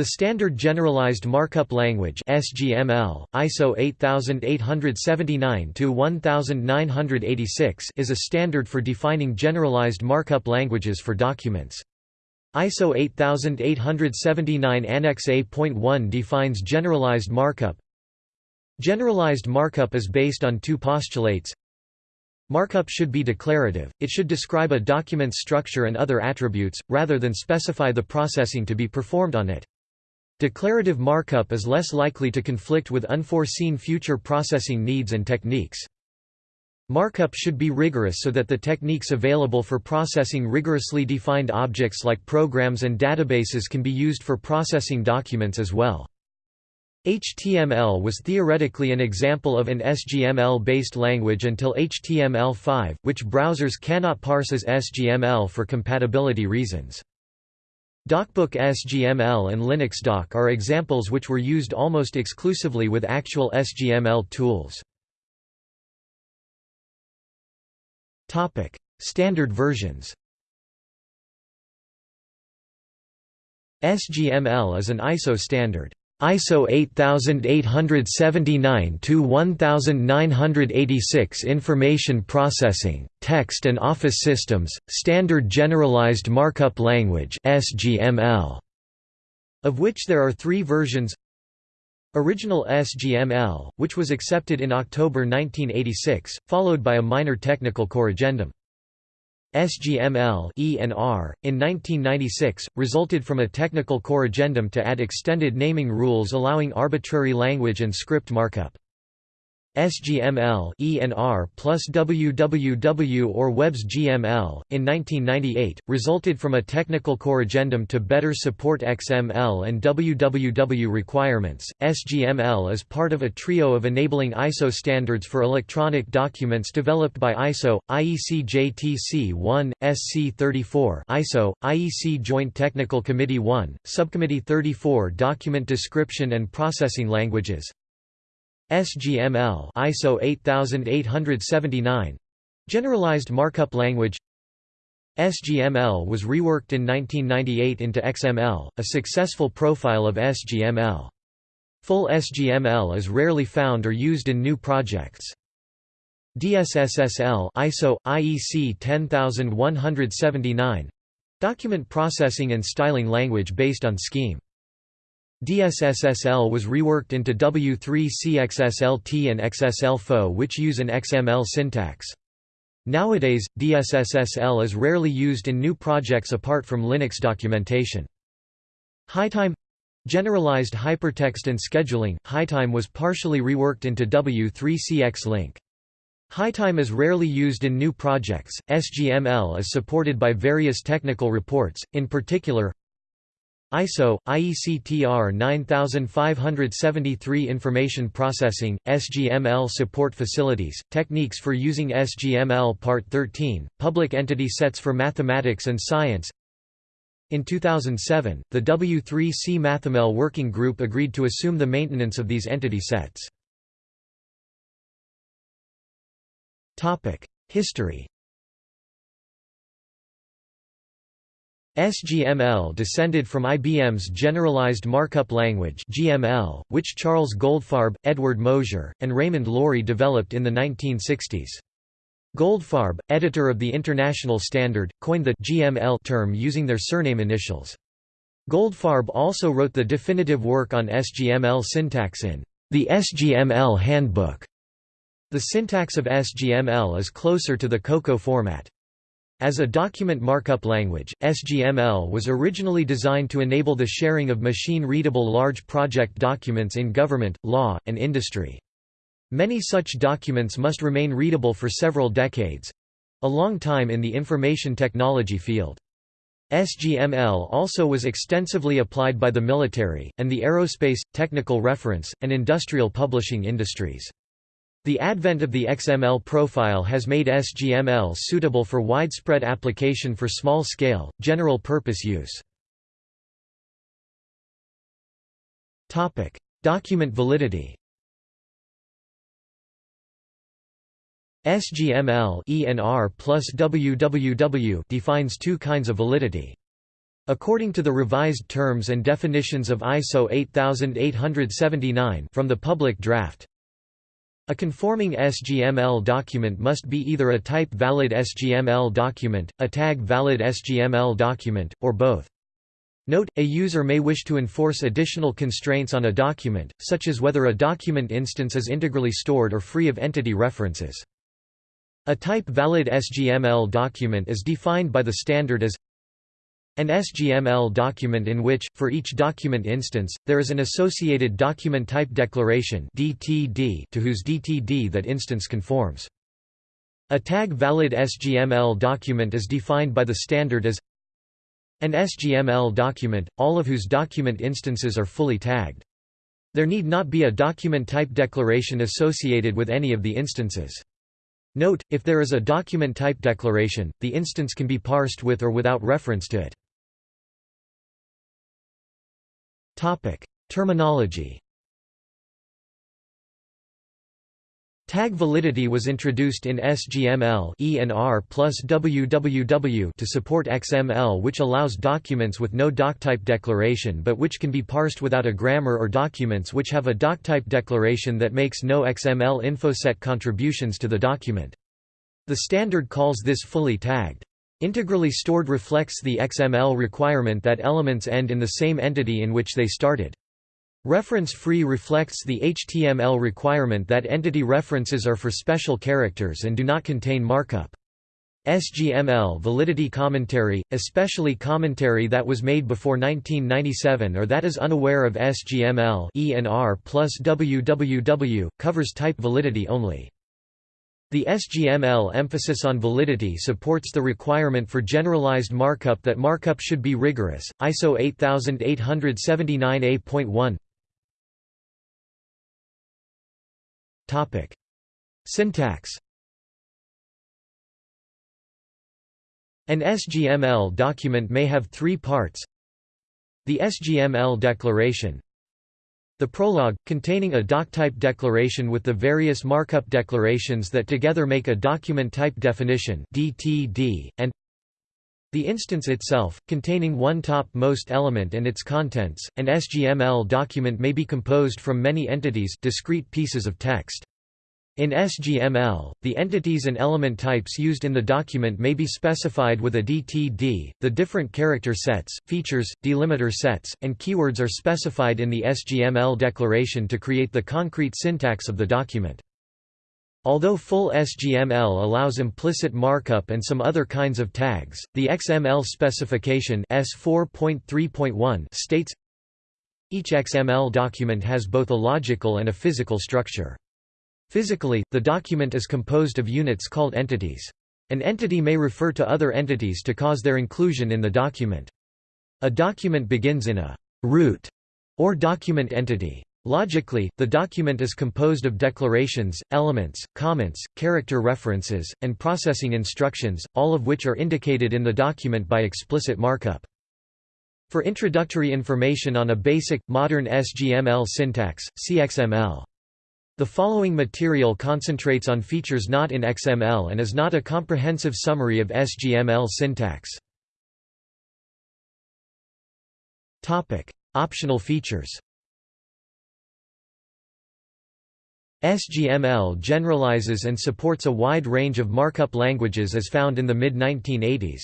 The Standard Generalized Markup Language (SGML), ISO 8879-1986, is a standard for defining generalized markup languages for documents. ISO 8879 Annex A.1 defines generalized markup. Generalized markup is based on two postulates. Markup should be declarative, it should describe a document's structure and other attributes, rather than specify the processing to be performed on it. Declarative markup is less likely to conflict with unforeseen future processing needs and techniques. Markup should be rigorous so that the techniques available for processing rigorously defined objects like programs and databases can be used for processing documents as well. HTML was theoretically an example of an SGML-based language until HTML5, which browsers cannot parse as SGML for compatibility reasons. DocBook SGML and LinuxDoc are examples which were used almost exclusively with actual SGML tools. Standard versions SGML is an ISO standard. ISO 8879-1986 Information Processing, Text and Office Systems, Standard Generalized Markup Language of which there are three versions Original SGML, which was accepted in October 1986, followed by a minor technical corrigendum. SGML ENR, in 1996, resulted from a technical corrigendum to add extended naming rules allowing arbitrary language and script markup. SGML ENR plus WWW or WebSGML, in 1998, resulted from a technical corrigendum to better support XML and WWW requirements. SGML is part of a trio of enabling ISO standards for electronic documents developed by ISO, IEC JTC 1, SC 34 ISO, IEC Joint Technical Committee 1, Subcommittee 34 Document Description and Processing Languages, SGML ISO 8879 Generalized Markup Language SGML was reworked in 1998 into XML, a successful profile of SGML. Full SGML is rarely found or used in new projects. DSSSL ISO IEC 10179 document processing and styling language based on Scheme. DSSSL was reworked into W3CXSLT and XSLFO which use an XML syntax. Nowadays, DSSSL is rarely used in new projects apart from Linux documentation. HyTime Generalized hypertext and scheduling, HyTime was partially reworked into W3C XLink. HyTime is rarely used in new projects. SGML is supported by various technical reports, in particular ISO, IEC-TR 9573 Information Processing, SGML Support Facilities, Techniques for Using SGML Part 13, Public Entity Sets for Mathematics and Science In 2007, the W3C MathML Working Group agreed to assume the maintenance of these entity sets. History SGML descended from IBM's Generalized Markup Language (GML), which Charles Goldfarb, Edward Mosier, and Raymond Lorie developed in the 1960s. Goldfarb, editor of the International Standard, coined the GML term using their surname initials. Goldfarb also wrote the definitive work on SGML syntax in the SGML Handbook. The syntax of SGML is closer to the COCOA format. As a document markup language, SGML was originally designed to enable the sharing of machine-readable large project documents in government, law, and industry. Many such documents must remain readable for several decades—a long time in the information technology field. SGML also was extensively applied by the military, and the aerospace, technical reference, and industrial publishing industries. The advent of the XML profile has made SGML suitable for widespread application for small-scale, general-purpose use. Document validity SGML ENR plus WWW defines two kinds of validity. According to the revised terms and definitions of ISO 8879 from the public draft, a conforming SGML document must be either a type-valid SGML document, a tag-valid SGML document, or both. Note, a user may wish to enforce additional constraints on a document, such as whether a document instance is integrally stored or free of entity references. A type-valid SGML document is defined by the standard as an SGML document in which, for each document instance, there is an associated document type declaration DTD to whose DTD that instance conforms. A tag-valid SGML document is defined by the standard as an SGML document, all of whose document instances are fully tagged. There need not be a document type declaration associated with any of the instances. Note, if there is a document type declaration, the instance can be parsed with or without reference to it. Terminology Tag validity was introduced in SGML ENR plus WWW to support XML which allows documents with no doctype declaration but which can be parsed without a grammar or documents which have a doctype declaration that makes no XML infoset contributions to the document. The standard calls this fully tagged. Integrally stored reflects the XML requirement that elements end in the same entity in which they started. Reference-free reflects the HTML requirement that entity references are for special characters and do not contain markup. SGML validity commentary, especially commentary that was made before 1997 or that is unaware of SGML ENR plus WWW, covers type validity only. The SGML emphasis on validity supports the requirement for generalized markup that markup should be rigorous. ISO 8879A.1 Topic: Syntax An SGML document may have three parts. The SGML declaration. The prologue, containing a doctype declaration with the various markup declarations that together make a document type definition DTD, and the instance itself, containing one top-most element and its contents, an SGML document may be composed from many entities discrete pieces of text. In SGML, the entities and element types used in the document may be specified with a DTD. The different character sets, features, delimiter sets, and keywords are specified in the SGML declaration to create the concrete syntax of the document. Although full SGML allows implicit markup and some other kinds of tags, the XML specification S4.3.1 states each XML document has both a logical and a physical structure. Physically, the document is composed of units called entities. An entity may refer to other entities to cause their inclusion in the document. A document begins in a root or document entity. Logically, the document is composed of declarations, elements, comments, character references, and processing instructions, all of which are indicated in the document by explicit markup. For introductory information on a basic, modern SGML syntax, see XML. The following material concentrates on features not in XML and is not a comprehensive summary of SGML syntax. Optional features SGML generalizes and supports a wide range of markup languages as found in the mid-1980s.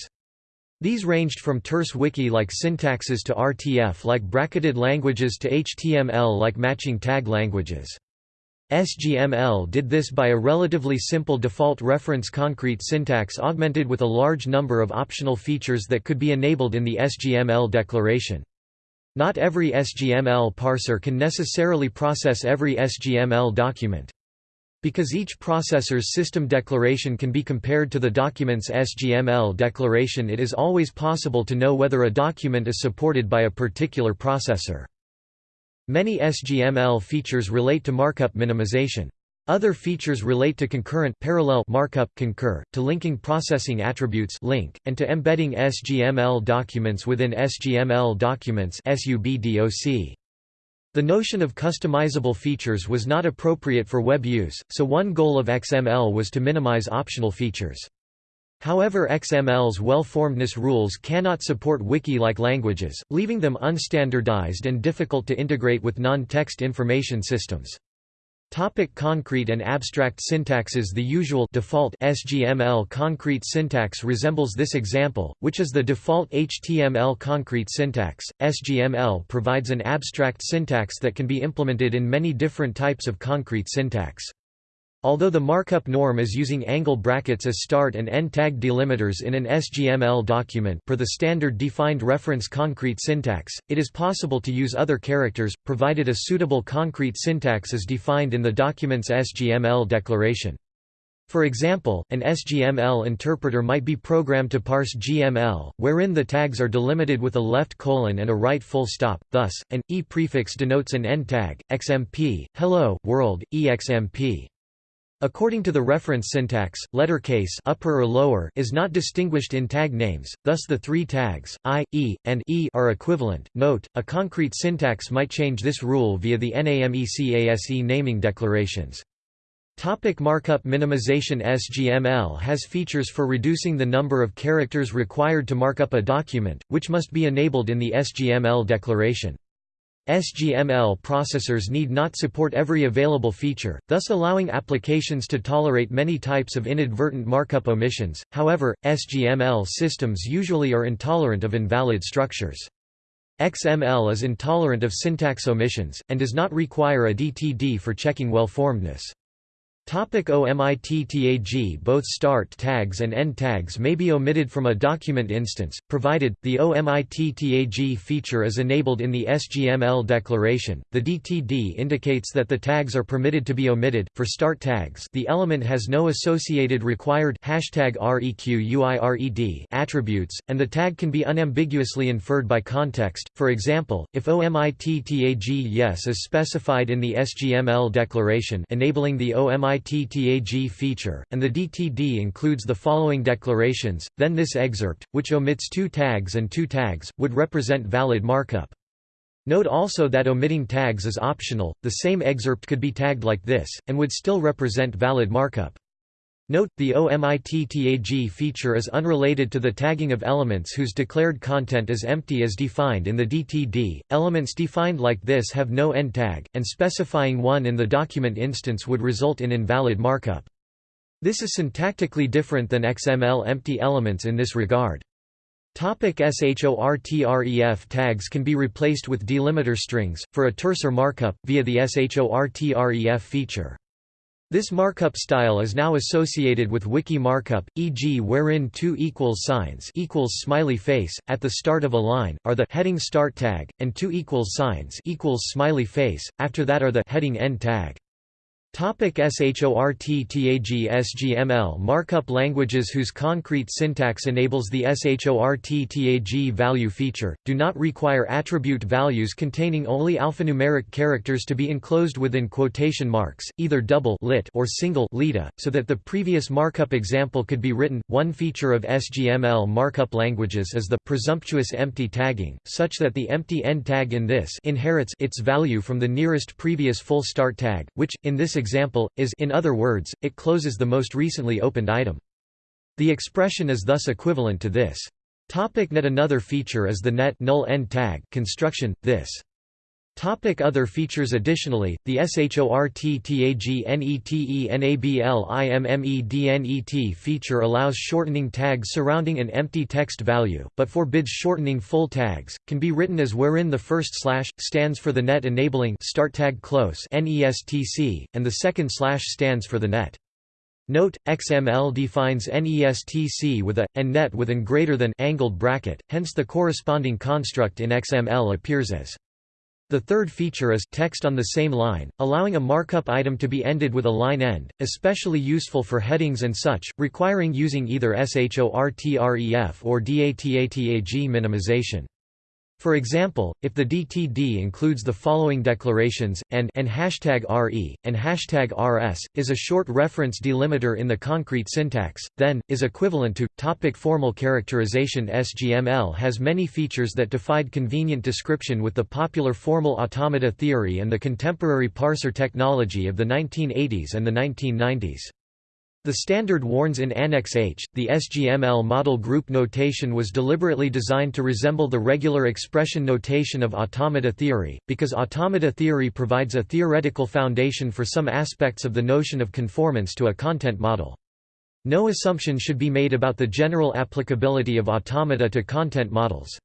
These ranged from terse wiki-like syntaxes to RTF-like bracketed languages to HTML-like matching tag languages. SGML did this by a relatively simple default reference concrete syntax augmented with a large number of optional features that could be enabled in the SGML declaration. Not every SGML parser can necessarily process every SGML document. Because each processor's system declaration can be compared to the document's SGML declaration it is always possible to know whether a document is supported by a particular processor. Many SGML features relate to markup minimization. Other features relate to concurrent parallel markup concur, to linking processing attributes link, and to embedding SGML documents within SGML documents SUBDOC. The notion of customizable features was not appropriate for web use, so one goal of XML was to minimize optional features. However XML's well-formedness rules cannot support wiki-like languages, leaving them unstandardized and difficult to integrate with non-text information systems. Topic concrete and abstract syntaxes The usual default SGML concrete syntax resembles this example, which is the default HTML concrete syntax. SGML provides an abstract syntax that can be implemented in many different types of concrete syntax. Although the markup norm is using angle brackets as start and end tag delimiters in an SGML document per the standard defined reference concrete syntax, it is possible to use other characters, provided a suitable concrete syntax is defined in the document's SGML declaration. For example, an SGML interpreter might be programmed to parse GML, wherein the tags are delimited with a left colon and a right full stop, thus, an E prefix denotes an end tag, XMP, hello, world, EXMP. According to the reference syntax, letter case upper or lower is not distinguished in tag names, thus the three tags, I, E, and E are equivalent. Note, a concrete syntax might change this rule via the NAMECASE naming declarations. Topic markup minimization SGML has features for reducing the number of characters required to mark up a document, which must be enabled in the SGML declaration. SGML processors need not support every available feature, thus allowing applications to tolerate many types of inadvertent markup omissions. However, SGML systems usually are intolerant of invalid structures. XML is intolerant of syntax omissions, and does not require a DTD for checking well-formedness. Topic OMITTAG Both start tags and end tags may be omitted from a document instance, provided, the OMITTAG feature is enabled in the SGML declaration. The DTD indicates that the tags are permitted to be omitted. For start tags, the element has no associated required hashtag REQUIRED attributes, and the tag can be unambiguously inferred by context. For example, if OMITTAG yes is specified in the SGML declaration enabling the OMITTAG ITTAG feature, and the DTD includes the following declarations, then this excerpt, which omits two tags and two tags, would represent valid markup. Note also that omitting tags is optional, the same excerpt could be tagged like this, and would still represent valid markup. Note, the OMITTAG feature is unrelated to the tagging of elements whose declared content is empty as defined in the DTD. Elements defined like this have no end tag, and specifying one in the document instance would result in invalid markup. This is syntactically different than XML empty elements in this regard. Topic SHORTREF tags can be replaced with delimiter strings, for a terser markup, via the SHORTREF feature. This markup style is now associated with wiki markup, e.g. wherein two equals signs equals smiley face, at the start of a line, are the heading start tag, and two equals signs equals smiley face, after that are the heading end tag. Topic SHORTTAG SGML Markup languages whose concrete syntax enables the SHORTTAG value feature, do not require attribute values containing only alphanumeric characters to be enclosed within quotation marks, either double lit or single lita, so that the previous markup example could be written. One feature of SGML markup languages is the presumptuous empty tagging, such that the empty end tag in this inherits its value from the nearest previous full start tag, which, in this example, is in other words, it closes the most recently opened item. The expression is thus equivalent to this. Topic net Another feature is the net null end tag construction. This Topic other features Additionally, the SHORTTAGNETENABLIMMEDNET feature allows shortening tags surrounding an empty text value, but forbids shortening full tags, can be written as wherein the first slash, stands for the net enabling start tag close NESTC, and the second slash stands for the net. Note, XML defines NESTC with a, and net with an greater than angled bracket, hence the corresponding construct in XML appears as the third feature is text on the same line, allowing a markup item to be ended with a line end, especially useful for headings and such, requiring using either SHORTREF or DATATAG minimization. For example, if the DTD includes the following declarations, and, and RE, and RS, is a short reference delimiter in the concrete syntax, then, is equivalent to. Topic formal characterization SGML has many features that defied convenient description with the popular formal automata theory and the contemporary parser technology of the 1980s and the 1990s. The standard warns in Annex H, the SGML model group notation was deliberately designed to resemble the regular expression notation of automata theory, because automata theory provides a theoretical foundation for some aspects of the notion of conformance to a content model. No assumption should be made about the general applicability of automata to content models.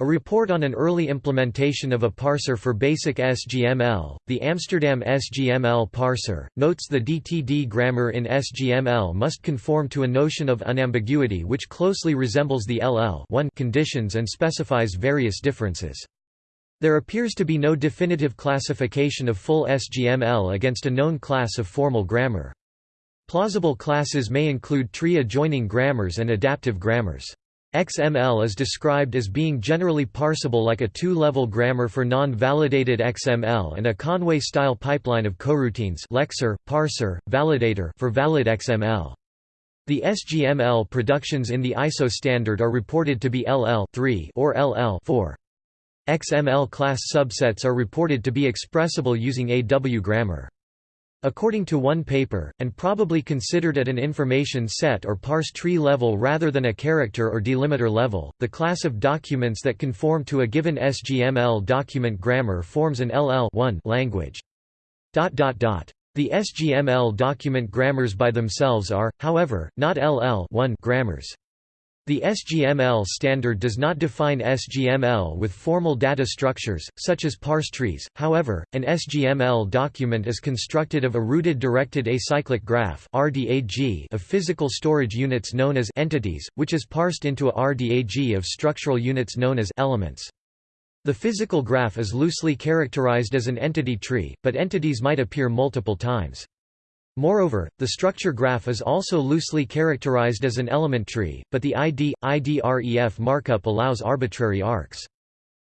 A report on an early implementation of a parser for basic SGML, the Amsterdam SGML parser, notes the DTD grammar in SGML must conform to a notion of unambiguity which closely resembles the LL conditions and specifies various differences. There appears to be no definitive classification of full SGML against a known class of formal grammar. Plausible classes may include tree adjoining grammars and adaptive grammars. XML is described as being generally parsable like a two-level grammar for non-validated XML and a Conway-style pipeline of coroutines lexer, parser, validator for valid XML. The SGML productions in the ISO standard are reported to be LL or LL 4. XML class subsets are reported to be expressible using AW grammar. According to one paper, and probably considered at an information set or parse tree level rather than a character or delimiter level, the class of documents that conform to a given SGML document grammar forms an LL language. The SGML document grammars by themselves are, however, not LL grammars. The SGML standard does not define SGML with formal data structures, such as parse trees, however, an SGML document is constructed of a rooted directed acyclic graph of physical storage units known as entities, which is parsed into a RDAG of structural units known as elements. The physical graph is loosely characterized as an entity tree, but entities might appear multiple times. Moreover, the structure graph is also loosely characterized as an element tree, but the ID, IDREF markup allows arbitrary arcs.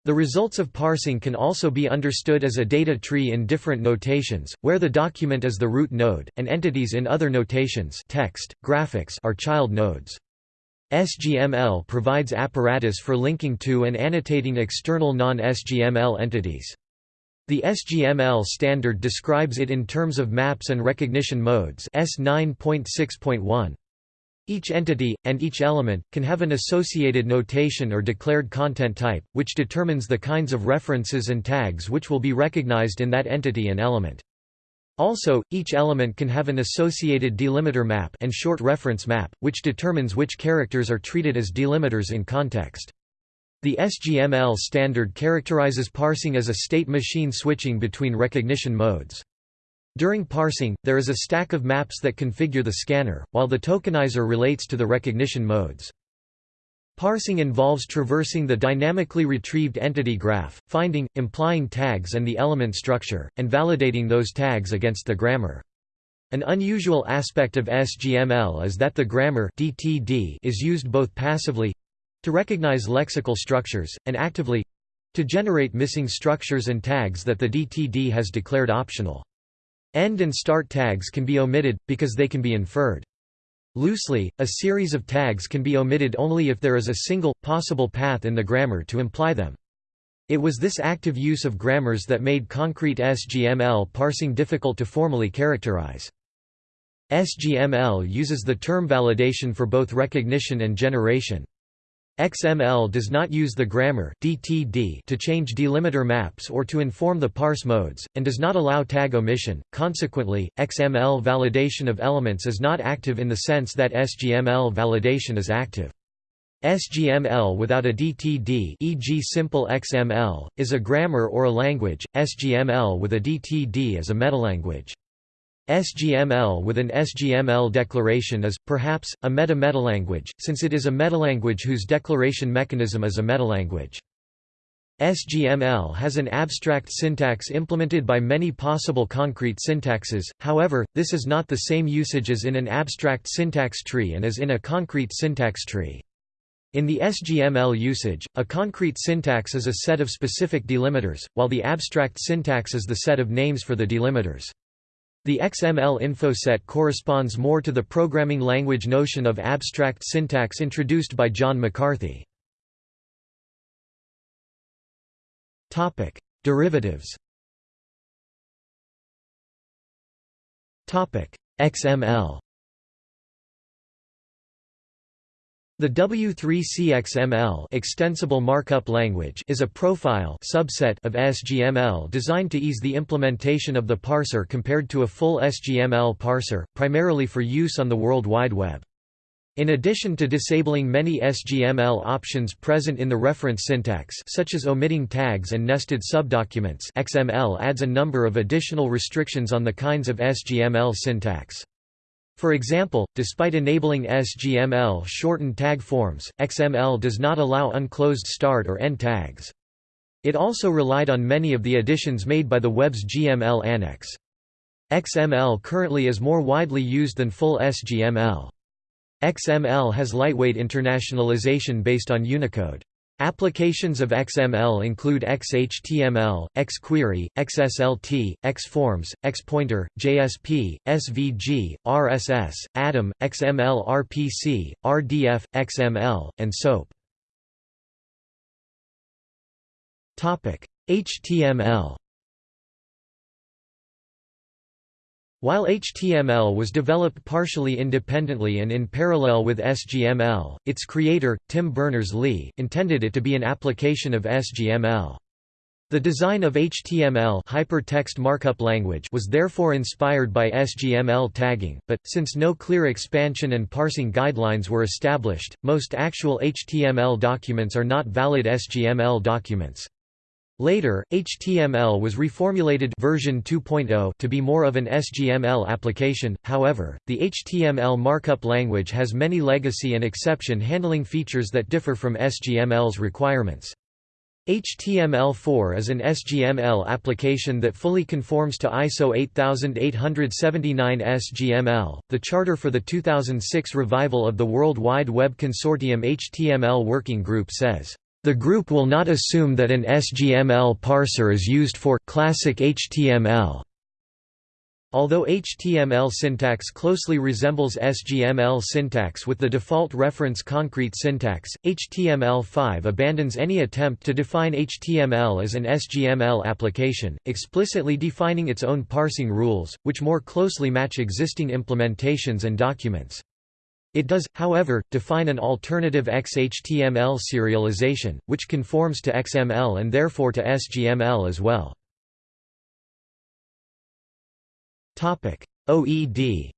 The results of parsing can also be understood as a data tree in different notations, where the document is the root node, and entities in other notations text, graphics are child nodes. SGML provides apparatus for linking to and annotating external non-SGML entities. The SGML standard describes it in terms of maps and recognition modes S 9.6.1. Each entity, and each element, can have an associated notation or declared content type, which determines the kinds of references and tags which will be recognized in that entity and element. Also, each element can have an associated delimiter map and short reference map, which determines which characters are treated as delimiters in context. The SGML standard characterizes parsing as a state machine switching between recognition modes. During parsing, there is a stack of maps that configure the scanner, while the tokenizer relates to the recognition modes. Parsing involves traversing the dynamically retrieved entity graph, finding, implying tags and the element structure, and validating those tags against the grammar. An unusual aspect of SGML is that the grammar DTD is used both passively to recognize lexical structures, and actively to generate missing structures and tags that the DTD has declared optional. End and start tags can be omitted, because they can be inferred. Loosely, a series of tags can be omitted only if there is a single, possible path in the grammar to imply them. It was this active use of grammars that made concrete SGML parsing difficult to formally characterize. SGML uses the term validation for both recognition and generation. XML does not use the grammar DTD to change delimiter maps or to inform the parse modes, and does not allow tag omission. Consequently, XML validation of elements is not active in the sense that SGML validation is active. SGML without a DTD e.g. simple XML, is a grammar or a language, SGML with a DTD is a metalanguage. SGML with an SGML declaration is, perhaps, a meta-metalanguage, since it is a metalanguage whose declaration mechanism is a metalanguage. SGML has an abstract syntax implemented by many possible concrete syntaxes, however, this is not the same usage as in an abstract syntax tree and as in a concrete syntax tree. In the SGML usage, a concrete syntax is a set of specific delimiters, while the abstract syntax is the set of names for the delimiters. The XML info set corresponds more to the programming language notion of abstract syntax introduced by John McCarthy. Derivatives XML The W3CXML extensible markup language is a profile subset of SGML designed to ease the implementation of the parser compared to a full SGML parser, primarily for use on the World Wide Web. In addition to disabling many SGML options present in the reference syntax such as omitting tags and nested subdocuments XML adds a number of additional restrictions on the kinds of SGML syntax. For example, despite enabling SGML shortened tag forms, XML does not allow unclosed start or end tags. It also relied on many of the additions made by the WebSGML annex. XML currently is more widely used than full SGML. XML has lightweight internationalization based on Unicode. Applications of XML include XHTML, XQuery, XSLT, XForms, XPointer, JSP, SVG, RSS, Atom, XML RPC, RDF, XML, and SOAP. HTML While HTML was developed partially independently and in parallel with SGML, its creator, Tim Berners-Lee, intended it to be an application of SGML. The design of HTML hypertext markup language was therefore inspired by SGML tagging, but, since no clear expansion and parsing guidelines were established, most actual HTML documents are not valid SGML documents. Later, HTML was reformulated version 2.0 to be more of an SGML application. However, the HTML markup language has many legacy and exception handling features that differ from SGML's requirements. HTML4 is an SGML application that fully conforms to ISO 8879 SGML. The charter for the 2006 revival of the World Wide Web Consortium HTML Working Group says the group will not assume that an SGML parser is used for classic HTML. Although HTML syntax closely resembles SGML syntax with the default reference concrete syntax, HTML5 abandons any attempt to define HTML as an SGML application, explicitly defining its own parsing rules, which more closely match existing implementations and documents. It does, however, define an alternative XHTML serialization, which conforms to XML and therefore to SGML as well. OED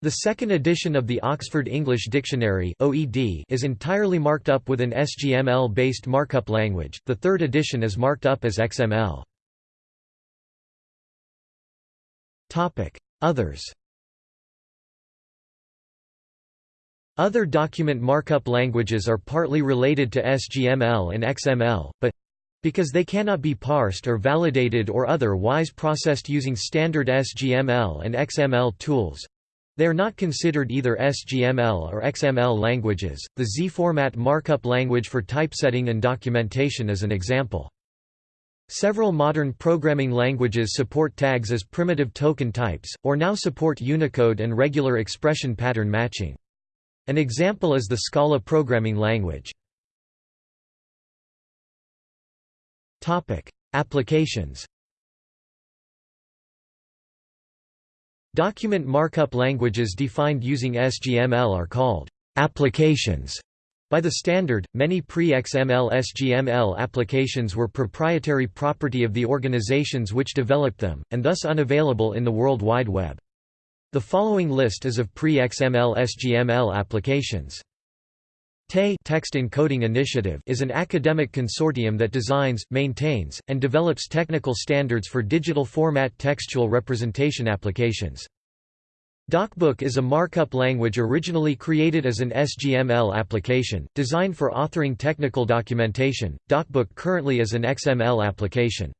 The second edition of the Oxford English Dictionary (OED) is entirely marked up with an SGML-based markup language. The third edition is marked up as XML. Topic: Others. Other document markup languages are partly related to SGML and XML, but because they cannot be parsed or validated or otherwise processed using standard SGML and XML tools, they are not considered either SGML or XML languages. The Z-format markup language for typesetting and documentation is an example. Several modern programming languages support tags as primitive token types, or now support Unicode and regular expression pattern matching. An example is the Scala programming language. Topic: Applications Document markup languages defined using SGML are called applications. By the standard, many pre-XML SGML applications were proprietary property of the organizations which developed them, and thus unavailable in the World Wide Web. The following list is of pre-XML SGML applications. TE Text Encoding Initiative is an academic consortium that designs, maintains, and develops technical standards for digital format textual representation applications. DocBook is a markup language originally created as an SGML application, designed for authoring technical documentation. DocBook currently is an XML application.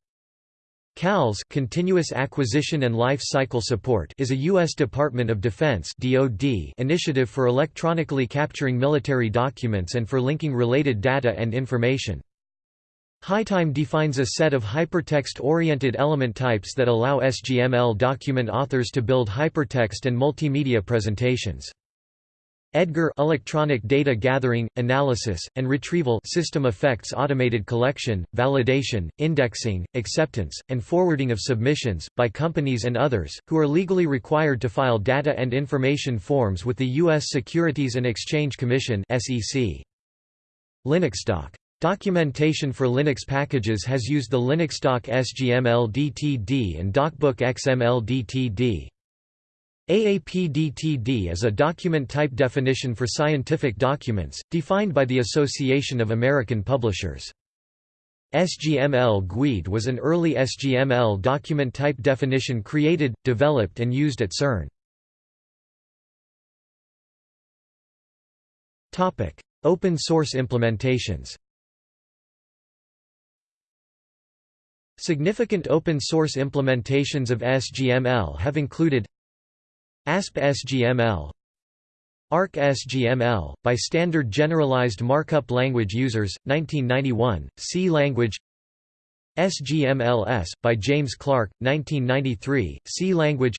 CALS Continuous Acquisition and Life Cycle Support is a U.S. Department of Defense DoD initiative for electronically capturing military documents and for linking related data and information. HyTime defines a set of hypertext-oriented element types that allow SGML document authors to build hypertext and multimedia presentations. EDGAR electronic data gathering, analysis, and retrieval system effects automated collection, validation, indexing, acceptance, and forwarding of submissions, by companies and others, who are legally required to file data and information forms with the U.S. Securities and Exchange Commission Linuxdoc. Documentation for Linux packages has used the Linuxdoc SGML DTD and DocBook XML DTD. AAPDTD is a document type definition for scientific documents, defined by the Association of American Publishers. SGML GUID was an early SGML document type definition created, developed and used at CERN. Open source implementations Significant open source implementations of SGML have included ASP.SGML ARC.SGML, by Standard Generalized Markup Language Users, 1991, C Language SGMLS, by James Clark, 1993, C Language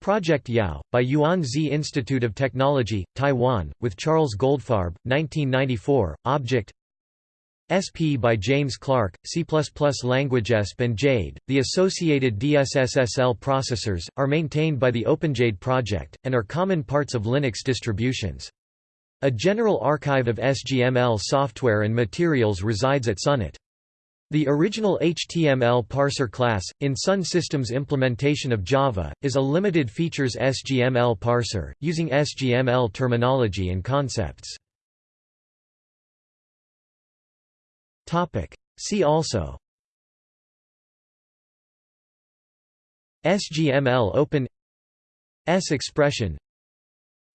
Project YAO, by Yuan Ze Institute of Technology, Taiwan, with Charles Goldfarb, 1994, Object SP by James Clark, C++ language ESP and Jade. The associated DSSSL processors, are maintained by the OpenJade project, and are common parts of Linux distributions. A general archive of SGML software and materials resides at SUNET. The original HTML parser class, in Sun System's implementation of Java, is a limited features SGML parser, using SGML terminology and concepts. See also SGML Open S expression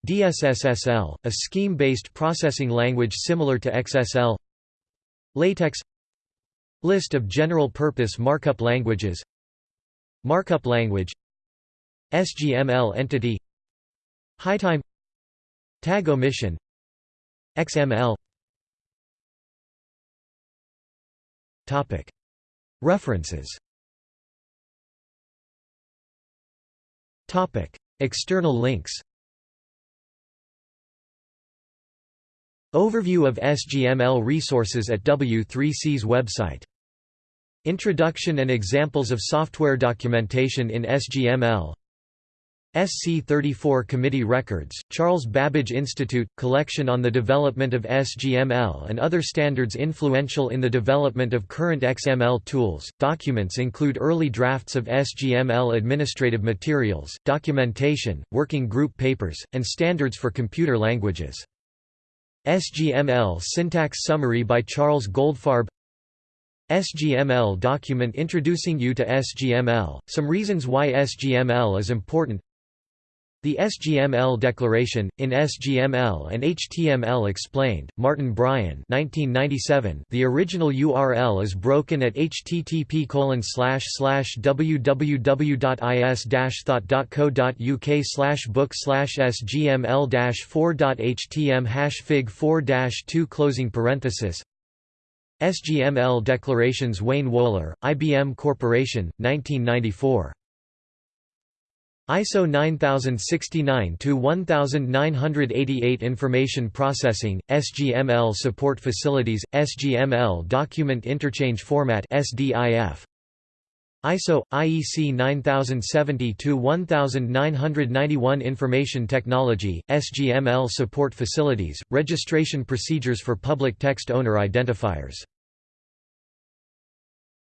DSSSL, a scheme-based processing language similar to XSL LaTeX List of general-purpose markup languages Markup language SGML entity HyTime Tag omission XML References. External links. Overview of SGML resources at W3C's website. Introduction and examples of software documentation in SGML SC34 Committee Records, Charles Babbage Institute, collection on the development of SGML and other standards influential in the development of current XML tools. Documents include early drafts of SGML administrative materials, documentation, working group papers, and standards for computer languages. SGML Syntax Summary by Charles Goldfarb SGML document introducing you to SGML, some reasons why SGML is important the SGML Declaration, in SGML and HTML Explained, Martin Bryan 1997, The original URL is broken at http www.is-thought.co.uk book sgml-4.htm hash fig 4-2 closing parenthesis. SGML Declarations Wayne Wohler, IBM Corporation, 1994 ISO 9069-1988 Information Processing, SGML Support Facilities, SGML Document Interchange Format SDIF. ISO IEC 9070-1991 Information Technology, SGML Support Facilities, Registration Procedures for Public Text Owner Identifiers